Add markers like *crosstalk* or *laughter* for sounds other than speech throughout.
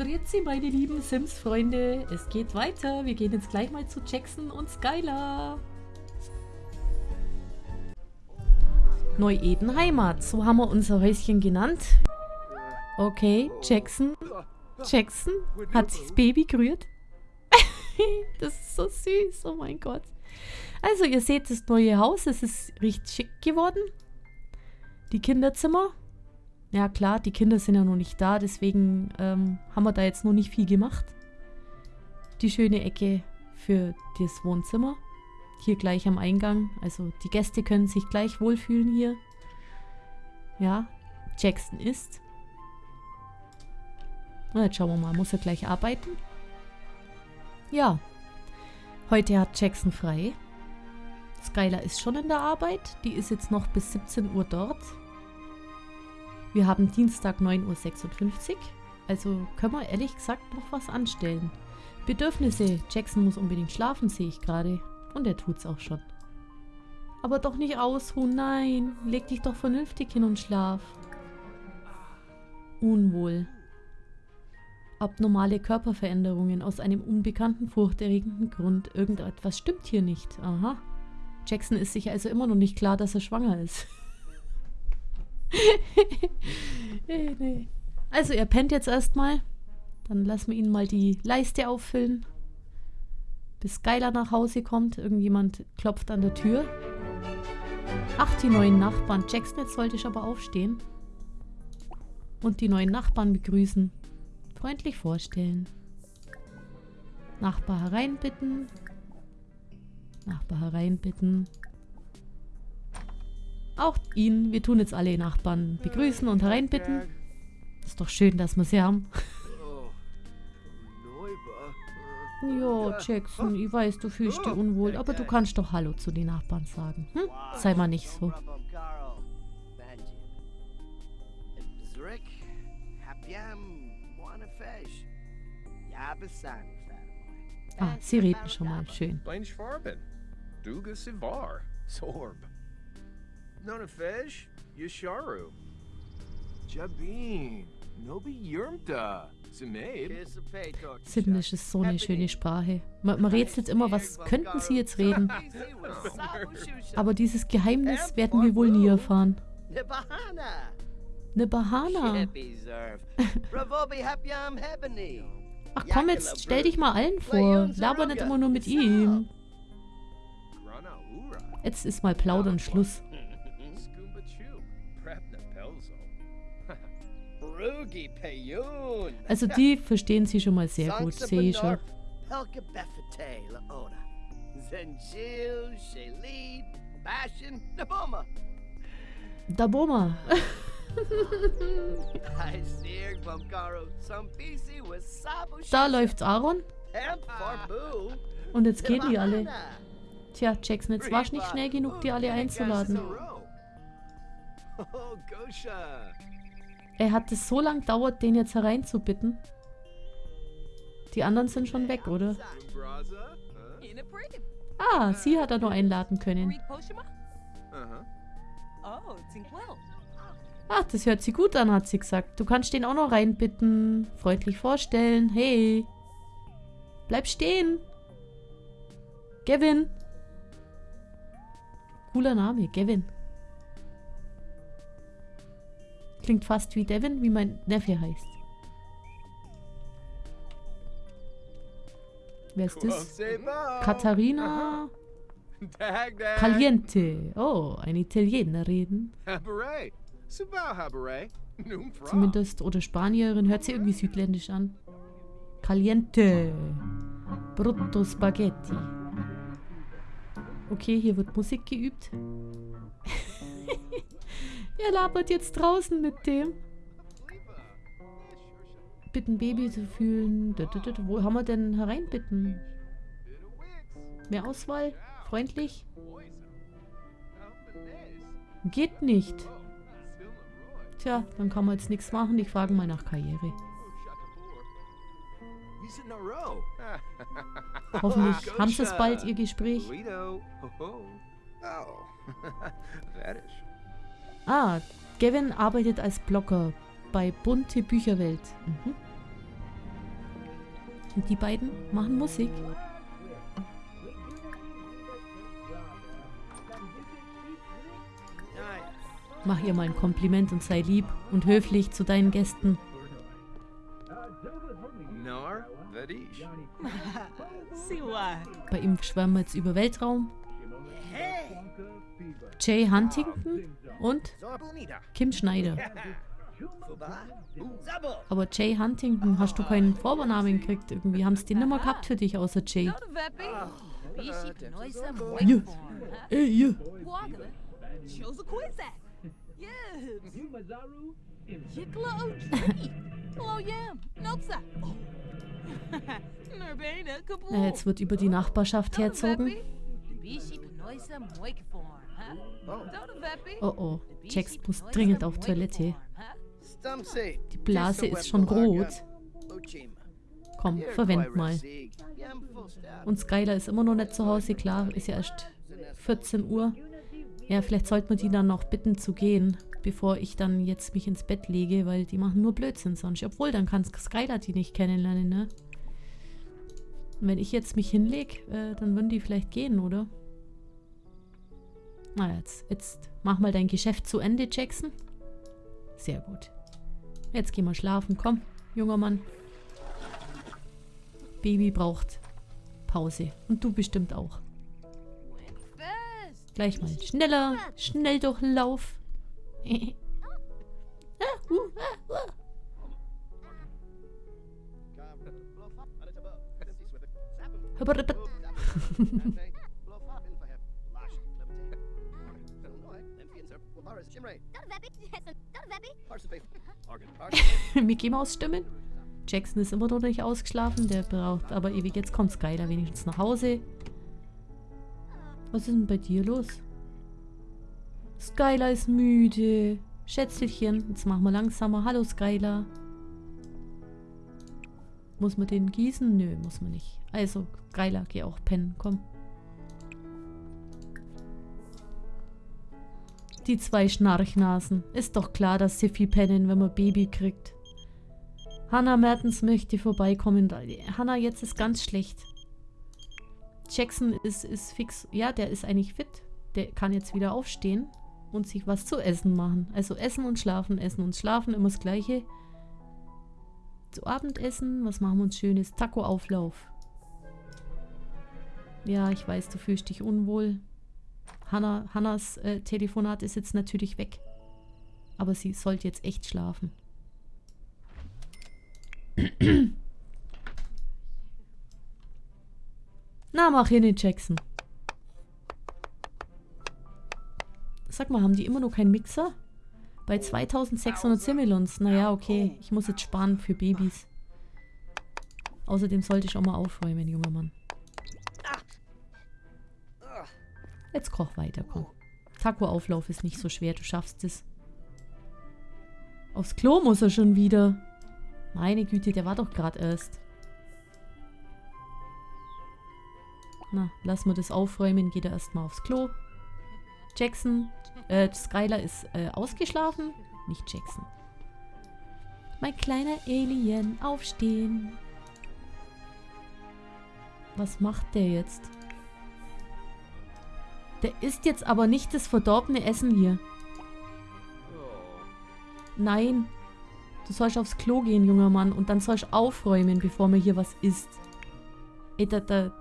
Grüezi, meine lieben Sims-Freunde. Es geht weiter. Wir gehen jetzt gleich mal zu Jackson und Skylar. Neu-Eden Heimat. So haben wir unser Häuschen genannt. Okay, Jackson. Jackson hat sich das Baby gerührt. *laughs* das ist so süß. Oh mein Gott. Also, ihr seht das neue Haus. Es ist richtig schick geworden. Die Kinderzimmer. Ja klar, die Kinder sind ja noch nicht da, deswegen ähm, haben wir da jetzt noch nicht viel gemacht. Die schöne Ecke für das Wohnzimmer. Hier gleich am Eingang. Also die Gäste können sich gleich wohlfühlen hier. Ja, Jackson ist. Na, jetzt schauen wir mal, muss er gleich arbeiten? Ja, heute hat Jackson frei. Skylar ist schon in der Arbeit. Die ist jetzt noch bis 17 Uhr dort. Wir haben Dienstag 9.56 Uhr. Also können wir ehrlich gesagt noch was anstellen. Bedürfnisse. Jackson muss unbedingt schlafen, sehe ich gerade. Und er tut's auch schon. Aber doch nicht ausruhen, nein. Leg dich doch vernünftig hin und schlaf. Unwohl. Abnormale Körperveränderungen aus einem unbekannten, furchterregenden Grund. Irgendetwas stimmt hier nicht. Aha. Jackson ist sich also immer noch nicht klar, dass er schwanger ist. *laughs* Also er pennt jetzt erstmal. Dann lassen wir ihn mal die Leiste auffüllen. Bis Skylar nach Hause kommt. Irgendjemand klopft an der Tür. Ach, die neuen Nachbarn. Jackson, jetzt sollte ich aber aufstehen. Und die neuen Nachbarn begrüßen. Freundlich vorstellen. Nachbar hereinbitten. Nachbar hereinbitten. Auch ihn. Wir tun jetzt alle Nachbarn begrüßen und hereinbitten. Ist doch schön, dass wir sie haben. Ja, Jackson, ich weiß, du fühlst dich unwohl, aber du kannst doch Hallo zu den Nachbarn sagen. Hm? Sei mal nicht so. Ah, sie reden schon mal. Schön. Nonafesh, Yasharu. Jabin, Nobi Yurmta. Simlish ist so eine schöne Sprache. Man, man rätselt immer, was könnten sie jetzt reden? *laughs* Aber dieses Geheimnis werden wir wohl nie erfahren. Ne Bahana. Ach komm jetzt, stell dich mal allen vor. Laber nicht immer nur mit ihm. Jetzt ist mal Plaudern Schluss. Also die verstehen sie schon mal sehr gut, sehe ich schon. Daboma. *laughs* da läuft Aaron. Und jetzt gehen die alle. Tja, Jackson, jetzt warst nicht schnell genug, die alle einzuladen. Oh, er hat es so lange dauert, den jetzt hereinzubitten. Die anderen sind schon weg, oder? Ah, sie hat er nur einladen können. Ach, das hört sich gut an, hat sie gesagt. Du kannst den auch noch reinbitten. Freundlich vorstellen. Hey. Bleib stehen. Gavin. Cooler Name, Gavin. Klingt fast wie Devin, wie mein Neffe heißt. Wer ist das? Katharina Caliente. Oh, eine Italienerin. Zumindest, oder Spanierin, hört sie irgendwie südländisch an. Caliente. Brutto Spaghetti. Okay, hier wird Musik geübt. Er labert jetzt draußen mit dem. Bitten Baby zu fühlen. Wo haben wir denn hereinbitten? Mehr Auswahl? Freundlich? Geht nicht. Tja, dann kann man jetzt nichts machen. Ich frage mal nach Karriere. Hoffentlich haben sie es bald, ihr Gespräch. *laughs* Ah, Gavin arbeitet als Blogger bei Bunte Bücherwelt. Mhm. Und die beiden machen Musik. Mach ihr mal ein Kompliment und sei lieb und höflich zu deinen Gästen. *laughs* Bei ihm schwärmen wir jetzt über Weltraum. Jay Huntington und. Kim Schneider. Aber Jay Huntington, hast du keinen Vornamen gekriegt? Irgendwie haben sie den nimmer gehabt für dich, außer Jay. Ja. Ey, ihr. Waggle. Chose a Quizak. Yibs. Yikla O'Tree. Hello Yam. Notsa. *laughs* Nurbana Na, Kabul. jetzt wird über die Nachbarschaft herzogen. Oh oh, Jax muss dringend auf Toilette. Die Blase ist schon rot. Komm, verwend mal. Und Skylar ist immer noch nicht zu Hause, klar, ist ja erst 14 Uhr. Ja, vielleicht sollte man die dann noch bitten zu gehen, bevor ich dann jetzt mich ins Bett lege, weil die machen nur Blödsinn sonst. Obwohl, dann kann Skylar die nicht kennenlernen, ne? Und wenn ich jetzt mich hinlege, äh, dann würden die vielleicht gehen, oder? Na, jetzt, jetzt mach mal dein Geschäft zu Ende, Jackson. Sehr gut. Jetzt gehen wir schlafen. Komm, junger Mann. Baby braucht Pause. Und du bestimmt auch. Gleich mal schneller. Schnelldurchlauf. Ah, *laughs* Mickey Maus Stimmen. Jackson ist immer noch nicht ausgeschlafen. Der braucht aber ewig. Jetzt kommt Skylar wenigstens nach Hause. Was ist denn bei dir los? Skylar ist müde. Schätzelchen, jetzt machen wir langsamer. Hallo Skylar. Muss man den gießen? Nö, muss man nicht. Also, Skylar, geh auch pennen. Komm. Die zwei Schnarchnasen. Ist doch klar, dass sie viel pennen, wenn man Baby kriegt. Hannah Mertens möchte vorbeikommen. Hannah, jetzt ist ganz schlecht. Jackson ist, ist fix. Ja, der ist eigentlich fit. Der kann jetzt wieder aufstehen und sich was zu essen machen. Also essen und schlafen, essen und schlafen, immer das Gleiche. Zu Abendessen, was machen wir uns Schönes? Taco-Auflauf. Ja, ich weiß, du fühlst dich unwohl. Hannah, Hannas äh, Telefonat ist jetzt natürlich weg. Aber sie sollte jetzt echt schlafen. *clears throat* Na, mach hin, Jackson. Sag mal, haben die immer noch keinen Mixer? Bei 2600 Similons. Naja, okay. Ich muss jetzt sparen für Babys. Außerdem sollte ich auch mal aufräumen, junger Mann. Jetzt koch weiter, komm. Taco-Auflauf ist nicht so schwer, du schaffst es. Aufs Klo muss er schon wieder. Meine Güte, der war doch gerade erst. Na, lass mal das aufräumen, geht er erstmal aufs Klo. Jackson, äh, Skylar ist äh, ausgeschlafen. Nicht Jackson. Mein kleiner Alien, aufstehen. Was macht der jetzt? Der isst jetzt aber nicht das verdorbene Essen hier. Nein. Du sollst aufs Klo gehen, junger Mann. Und dann sollst du aufräumen, bevor mir hier was isst. Ey, da, da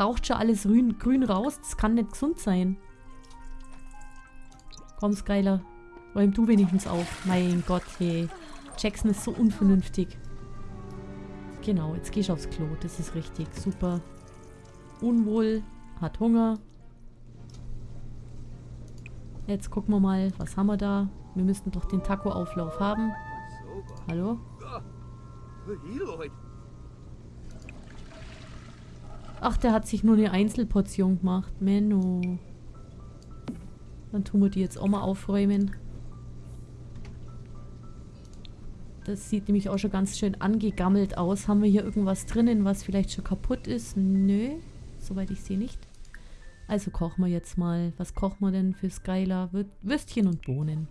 raucht schon alles grün, grün raus. Das kann nicht gesund sein. Komm, Skylar. Räum du wenigstens auf. Mein Gott, hey. Jackson ist so unvernünftig. Genau, jetzt gehst du aufs Klo. Das ist richtig. Super. Unwohl. Hat Hunger. Jetzt gucken wir mal, was haben wir da? Wir müssten doch den Taco-Auflauf haben. Hallo? Ach, der hat sich nur eine Einzelportion gemacht. Menno. Dann tun wir die jetzt auch mal aufräumen. Das sieht nämlich auch schon ganz schön angegammelt aus. Haben wir hier irgendwas drinnen, was vielleicht schon kaputt ist? Nö, soweit ich sehe nicht. Also kochen wir jetzt mal. Was kochen wir denn für Skylar? Wür- Würstchen und Bohnen.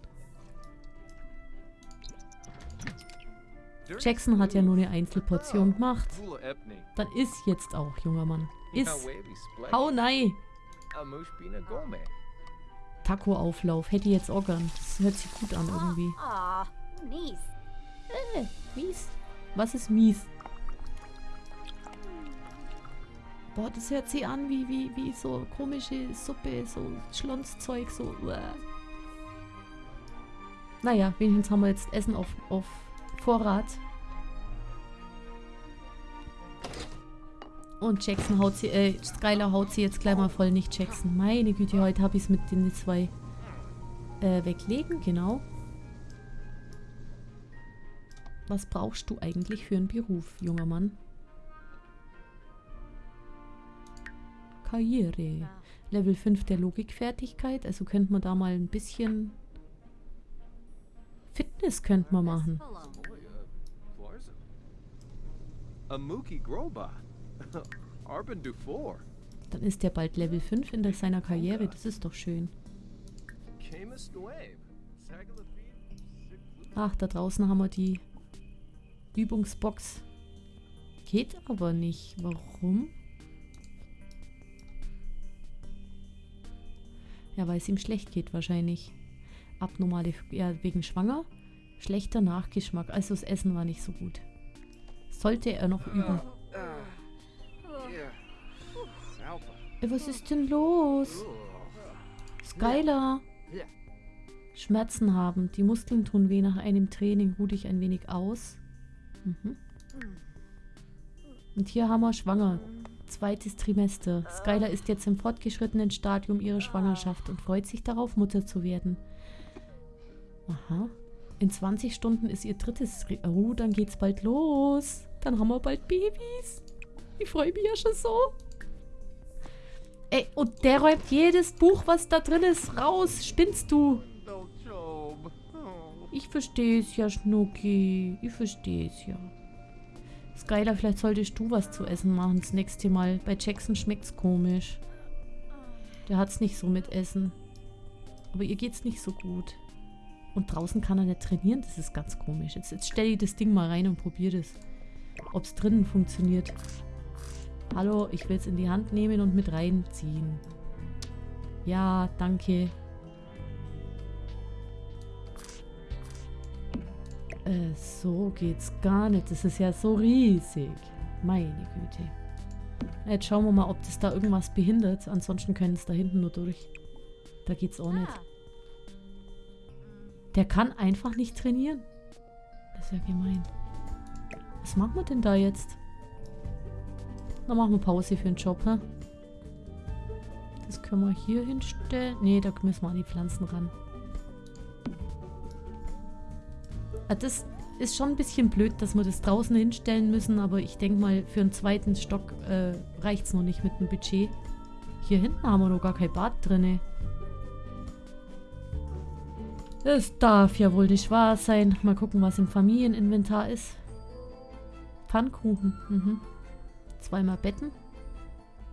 Jackson hat ja nur eine Einzelportion gemacht. Dann iss jetzt auch, junger Mann. Splek. Hau nein. Taco-Auflauf. Hätte jetzt auch gern. Das hört sich gut an irgendwie. Aw, nice. Äh, mies. Was ist mies? Boah, das hört sich an wie, wie, wie so komische Suppe, so Schlonszeug, so. Uah. Naja, wenigstens haben wir jetzt Essen auf, auf Vorrat. Und Jackson haut sie, äh, Skylar haut sie jetzt gleich mal voll, nicht Jackson. Meine Güte, heute habe ich es mit den zwei äh, weglegen, genau. Was brauchst du eigentlich für einen Beruf, junger Mann? Karriere. Level 5 der Logikfertigkeit. Also könnte man da mal ein bisschen... Fitness könnte man machen. Amuki Groba. *laughs* Arben Dufour. Dann ist der bald Level 5 in seiner Karriere. Das ist doch schön. Ach, da draußen haben wir die Übungsbox. Geht aber nicht. Warum? Ja, weil es ihm schlecht geht wahrscheinlich. Abnormale, ja, wegen schwanger. Schlechter Nachgeschmack. Also das Essen war nicht so gut. Sollte er noch üben. Was ist denn los? Skylar. Schmerzen haben. Die Muskeln tun weh nach einem Training. Ruh dich ein wenig aus. Mhm. Und hier haben wir schwanger. Zweites Trimester. Skylar ist jetzt im fortgeschrittenen Stadium ihrer Schwangerschaft und freut sich darauf, Mutter zu werden. Aha. In 20 Stunden ist ihr drittes... Oh, dann geht's bald los. Dann haben wir bald Babys. Ich freue mich ja schon so. Ey, und der räumt jedes Buch, was da drin ist, raus. Spinnst du? Oh. Ich verstehe es ja, Schnucki. Ich verstehe es ja. Skylar, vielleicht solltest du was zu essen machen das nächste Mal. Bei Jackson schmeckt's komisch. Der hat's nicht so mit Essen. Aber ihr geht's nicht so gut. Und draußen kann er nicht trainieren. Das ist ganz komisch. Jetzt, jetzt stell ich das Ding mal rein und probier das. Ob's drinnen funktioniert. Hallo, ich will's in die Hand nehmen und mit reinziehen. Ja, danke. Äh, so geht's gar nicht. Das ist ja so riesig. Meine Güte. Jetzt schauen wir mal, ob das da irgendwas behindert. Ansonsten können es da hinten nur durch. Da geht's auch nicht. Der kann einfach nicht trainieren. Das ist ja gemein. Was machen wir denn da jetzt? Dann machen wir Pause für den Job, hä? Das können wir hier hinstellen. Nee, da müssen wir an die Pflanzen ran. Ah, das ist schon ein bisschen blöd, dass wir das draußen hinstellen müssen, aber ich denke mal, für einen zweiten Stock äh, reicht es noch nicht mit dem Budget. Hier hinten haben wir noch gar kein Bad drinne. Das darf ja wohl nicht wahr sein. Mal gucken, was im Familieninventar ist. Pfannkuchen. Mhm. Zweimal Betten.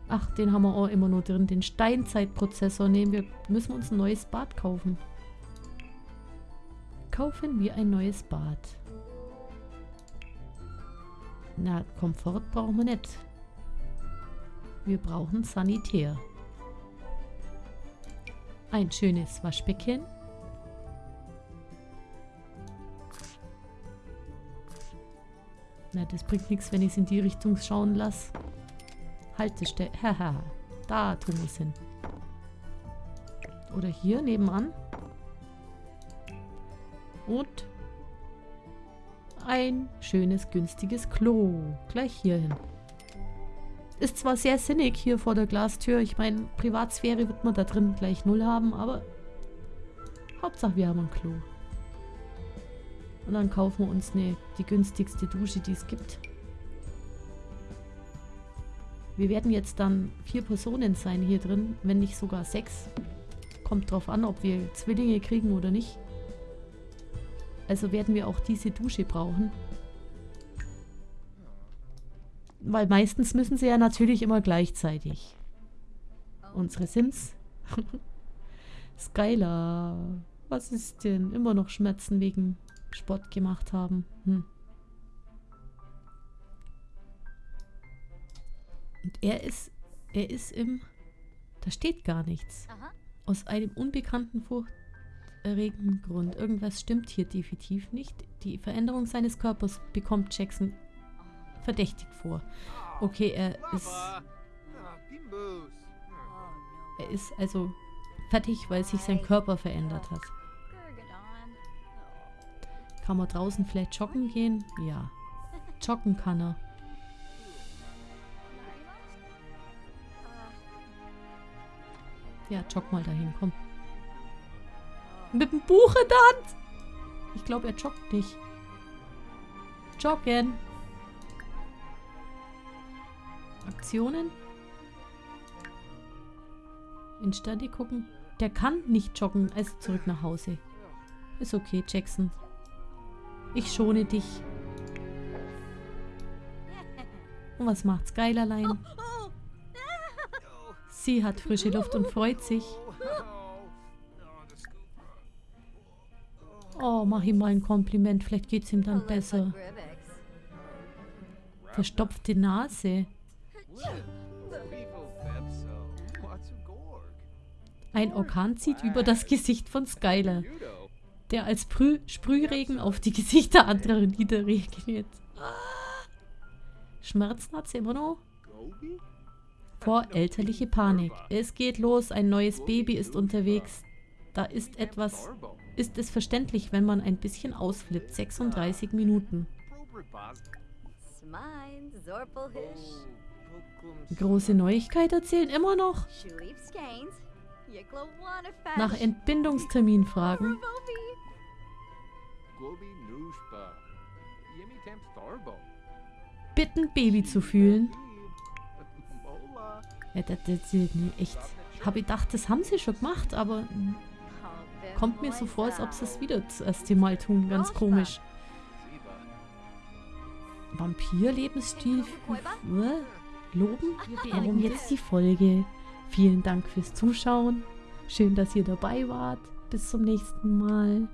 Ach, den haben wir auch immer nur drin. Den Steinzeitprozessor nehmen wir. Müssen wir uns ein neues Bad kaufen. Kaufen wir ein neues Bad. Na, Komfort brauchen wir nicht. Wir brauchen Sanitär. Ein schönes Waschbecken. Na, das bringt nichts, wenn ich es in die Richtung schauen lasse. Haltestelle. Haha. da tun wir es hin. Oder hier nebenan. Und ein schönes, günstiges Klo. Gleich hier hin. Ist zwar sehr sinnig hier vor der Glastür. Ich meine, Privatsphäre wird man da drin gleich null haben, aber Hauptsache wir haben ein Klo. Und dann kaufen wir uns eine, die günstigste Dusche, die es gibt. Wir werden jetzt dann vier Personen sein hier drin, wenn nicht sogar sechs. Kommt drauf an, ob wir Zwillinge kriegen oder nicht. Also werden wir auch diese Dusche brauchen. Weil meistens müssen sie ja natürlich immer gleichzeitig. Unsere Sims. *laughs* Skylar. Was ist denn? Immer noch Schmerzen wegen Sport gemacht haben. Hm. Und er ist, er ist im, da steht gar nichts. Aha. Aus einem unbekannten, furchterregenden Grund. Irgendwas stimmt hier definitiv nicht. Die Veränderung seines Körpers bekommt Jackson verdächtig vor. Okay, er ist... Er ist also fertig, weil sich sein Körper verändert hat. Kann man draußen vielleicht joggen gehen? Ja. Joggen kann er. Ja, jogg mal dahin, komm. Mit dem Buch in der Hand. Ich glaube, er joggt nicht. Joggen. Aktionen. In Stadi gucken. Der kann nicht joggen, also zurück nach Hause. Ist okay, Jackson. Ich schone dich. Und was macht's Geilerlein? Oh. Sie hat frische Luft und freut sich. Oh, mach ihm mal ein Kompliment, vielleicht geht's ihm dann besser. Verstopfte Nase. Ein Orkan zieht über das Gesicht von Skylar, Judo. Der als Sprüh Sprühregen auf die Gesichter anderer niederregnet. Schmerzen hat sie immer noch? Gobi? Vorelterliche Panik. Es geht los, ein neues Baby ist unterwegs. Da ist etwas. Ist es verständlich, wenn man ein bisschen ausflippt? 36 Minuten. Große Neuigkeit erzählen immer noch. Nach Entbindungstermin fragen. Bitten, Baby zu fühlen. Ja, das, das, nee, echt. Habe gedacht, das haben sie schon gemacht, aber Oh, kommt mir so vor, als ob sie es wieder das erste Mal tun. Ganz komisch. Vampir-Lebensstil. Äh, Loben? Warum jetzt die Folge? Vielen Dank fürs Zuschauen. Schön, dass ihr dabei wart. Bis zum nächsten Mal.